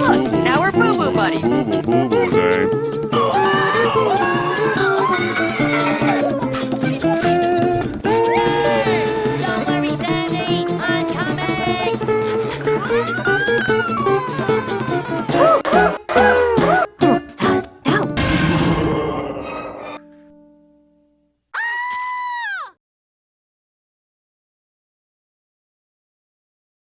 Look, now we're boo-boo buddies. Boo-boo, boo-boo day. Don't worry, Sandy, I'm coming!